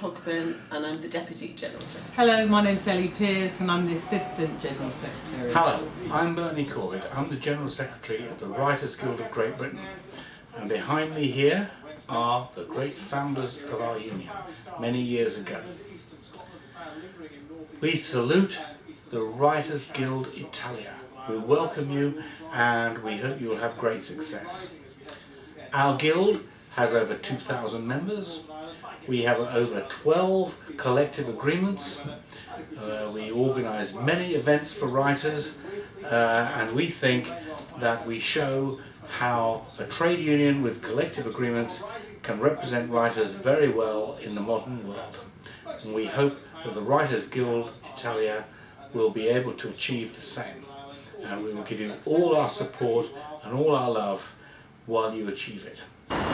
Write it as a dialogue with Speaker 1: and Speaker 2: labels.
Speaker 1: Cockburn and I'm the Deputy General Secretary.
Speaker 2: Hello, my name's Ellie Peers and I'm the Assistant General Secretary.
Speaker 3: Hello, I'm Bernie Corbett. I'm the General Secretary of the Writers Guild of Great Britain. And behind me here are the great founders of our union many years ago. We salute the Writers Guild Italia. We welcome you and we hope you will have great success. Our guild has over 2,000 members. We have over 12 collective agreements. Uh, we organise many events for writers uh, and we think that we show how a trade union with collective agreements can represent writers very well in the modern world. And we hope that the Writers Guild Italia will be able to achieve the same. And we will give you all our support and all our love while you achieve it.